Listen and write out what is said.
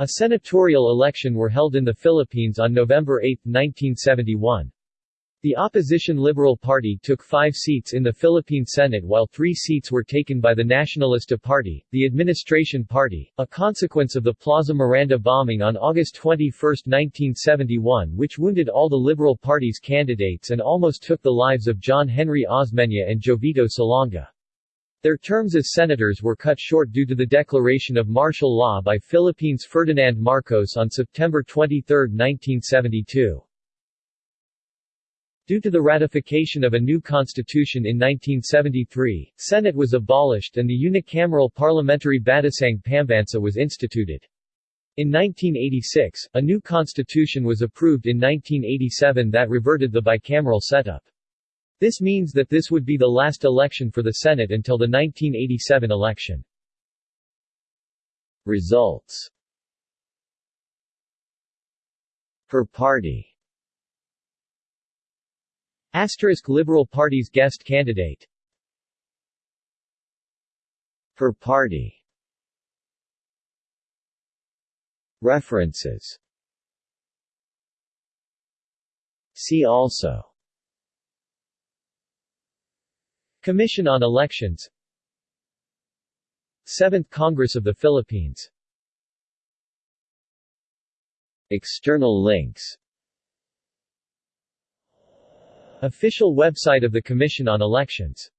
A senatorial election were held in the Philippines on November 8, 1971. The opposition Liberal Party took five seats in the Philippine Senate while three seats were taken by the Nacionalista Party, the administration party, a consequence of the Plaza Miranda bombing on August 21, 1971 which wounded all the Liberal Party's candidates and almost took the lives of John Henry Osmeña and Jovito Salonga. Their terms as senators were cut short due to the declaration of martial law by Philippines Ferdinand Marcos on September 23, 1972. Due to the ratification of a new constitution in 1973, Senate was abolished and the unicameral parliamentary Batasang Pambansa was instituted. In 1986, a new constitution was approved in 1987 that reverted the bicameral setup. This means that this would be the last election for the Senate until the 1987 election. Results. Per party. Asterisk Liberal Party's guest candidate. Per party. References. See also Commission on Elections. 7th Congress of the Philippines. External links. Official website of the Commission on Elections